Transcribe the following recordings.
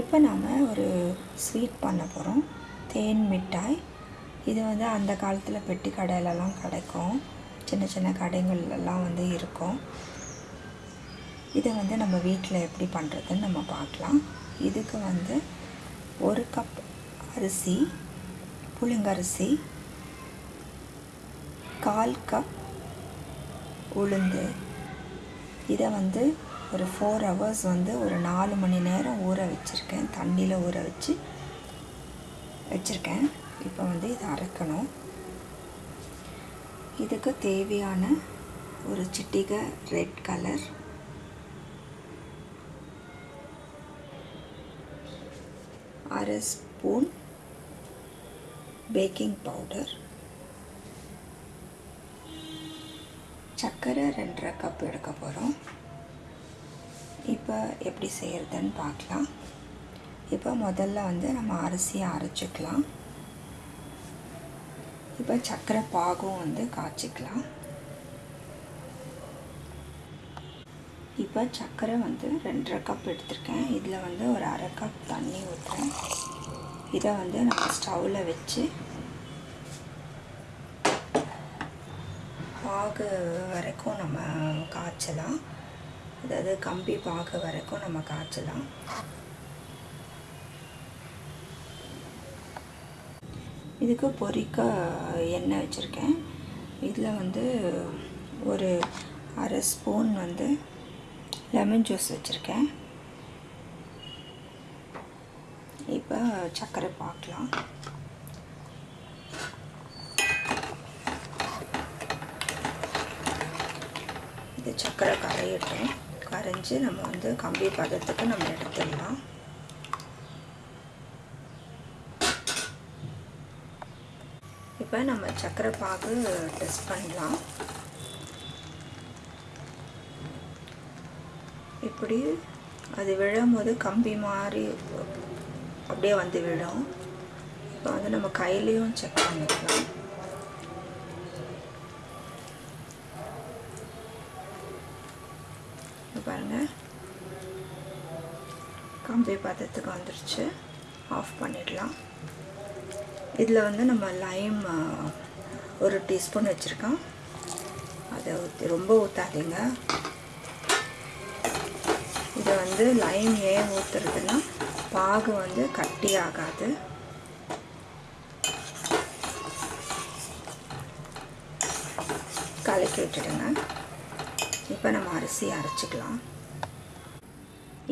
இப்போ நாம் ஒரு ஸ்வீட் பண்ண போகிறோம் தேன் மிட்டாய். இது வந்து அந்த காலத்தில் பெட்டி கடையிலலாம் கிடைக்கும். சின்ன சின்ன கடைகள்லாம் வந்து இருக்கும். இதை வந்து நம்ம வீட்டில் எப்படி பண்ணுறதுன்னு நம்ம பார்க்கலாம். இதுக்கு வந்து ஒரு கப் அரிசி புழுங்கரிசி கால் கப் உளுந்து. இதை வந்து ஒரு ஃபோர் ஹவர்ஸ் வந்து ஒரு நாலு மணி நேரம் ஊற வச்சுருக்கேன். தண்ணியில் ஊற வச்சு வச்சுருக்கேன். இப்போ வந்து இதை அரைக்கணும். இதுக்கு தேவையான ஒரு சிட்டிகை ரெட் கலர். அரை ஸ்பூன் பேக்கிங் பவுடர். சர்க்கரை ரெண்டரை கப் எடுக்க போகிறோம் இப்போ எப்படி செய்கிறதுன்னு பார்க்கலாம். இப்போ முதல்ல வந்து நம்ம அரிசியை அரைச்சிக்கலாம். இப்போ சர்க்கரை பாகும் வந்து காய்ச்சிக்கலாம். இப்போ சர்க்கரை வந்து ரெண்டரை கப் எடுத்திருக்கேன். இதில் வந்து ஒரு அரை கப் தண்ணி ஊற்றுறேன் இதை வந்து நம்ம ஸ்டவ்வில் வச்சு பாகு வரைக்கும் நம்ம காய்ச்சலாம். அதாவது கம்பி பார்க்க வரைக்கும் நம்ம காய்ச்சலாம். இதுக்கு பொறிக்க எண்ணெய் வச்சுருக்கேன். இதில் வந்து ஒரு அரை ஸ்பூன் வந்து லெமன் ஜூஸ் வச்சுருக்கேன். இப்போ சர்க்கரை பார்க்கலாம். இது சர்க்கரை கரையட்டும். கரைஞ்சி நம்ம வந்து கம்பி பதத்துக்கு நம்ம எடுத்துடலாம். இப்போ நம்ம சர்க்கரை பாகு டெஸ்ட் பண்ணலாம். இப்படி அது விழும்போது கம்பி மாதிரி அப்படியே வந்து விழும். இப்போ வந்து நம்ம கையிலையும் செக் பண்ணிக்கலாம். பாருங்கள் கம்பி பதத்துக்கு வந்துருச்சு. ஆஃப் பண்ணிடலாம். இதில் வந்து நம்ம லைம் ஒரு டீஸ்பூன் வச்சுருக்கோம். அதை ஊற்றி ரொம்ப ஊற்றாதீங்க இதை வந்து லைம் ஏன் ஊற்றுறதுன்னா பாகு வந்து கட்டி ஆகாது. கலக்கி விட்டுடுங்க. இப்போ நம்ம அரிசி அரைச்சிக்கலாம்.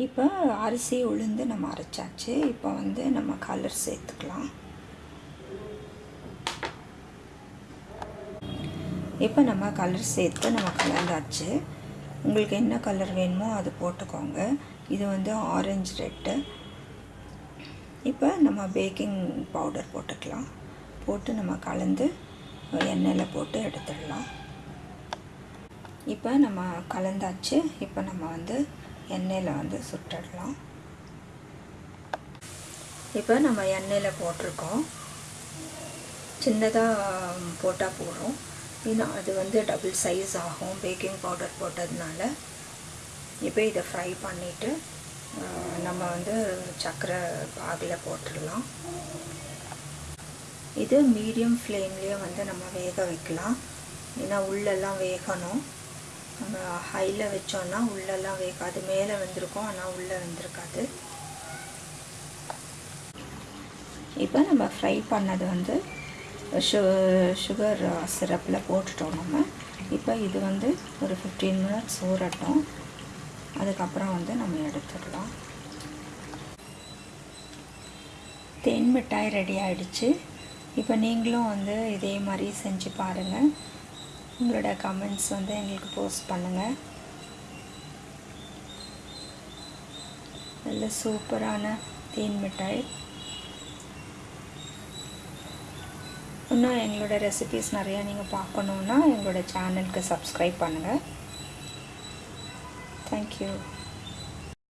இப்போ அரிசி உளுந்து நம்ம அரைச்சாச்சு. இப்போ வந்து நம்ம கலர் சேர்த்துக்கலாம். இப்போ நம்ம கலர் சேர்த்து நம்ம கலந்தாச்சு. உங்களுக்கு என்ன கலர் வேணுமோ அது போட்டுக்கோங்க. இது வந்து ஆரஞ்சு ரெட்டு இப்போ நம்ம பேக்கிங் பவுடர் போட்டுக்கலாம். போட்டு நம்ம கலந்து எண்ணெயில் போட்டு எடுத்துடலாம். இப்போ நம்ம கலந்தாச்சு. இப்போ நம்ம வந்து எண்ணெயில் வந்து சுட்டுடலாம். இப்போ நம்ம எண்ணெயில் போட்டிருக்கோம். சின்னதாக போட்டால் போகிறோம் ஏன்னா அது வந்து டபுள் சைஸ் ஆகும். பேக்கிங் பவுடர் போட்டதுனால. இப்போ இதை ஃப்ரை பண்ணிவிட்டு நம்ம வந்து சர்க்கரை பாகில் போட்டுடலாம். இது மீடியம் ஃப்ளேம்லேயே வந்து நம்ம வேக வைக்கலாம். ஏன்னா உள்ளெல்லாம் வேகணும். ஹையில் வச்சோன்னா உள்ளெல்லாம் வேகாது. மேலே வந்திருக்கும் ஆனால் உள்ளே வந்திருக்காது. இப்போ நம்ம ஃப்ரை பண்ணது வந்து சு சுகர் சிரப்பில் போட்டுட்டோம் நம்ம. இப்போ இது வந்து ஒரு ஃபிஃப்டீன் மினிட்ஸ் ஊறட்டும். அதுக்கப்புறம் வந்து நம்ம எடுத்துடலாம் தேன் மிட்டாய் ரெடி ஆகிடுச்சு இப்போ நீங்களும் வந்து இதே மாதிரி செஞ்சு பாருங்கள் உங்களோட கமெண்ட்ஸ் வந்து எங்களுக்கு போஸ்ட் பண்ணுங்கள் நல்ல சூப்பரான தேன் மிட்டாய். இன்னும் எங்களோட ரெசிபீஸ் நிறையா நீங்கள் பார்க்கணுன்னா எங்களோட சேனலுக்கு சப்ஸ்கிரைப் பண்ணுங்கள் தேங்க்யூ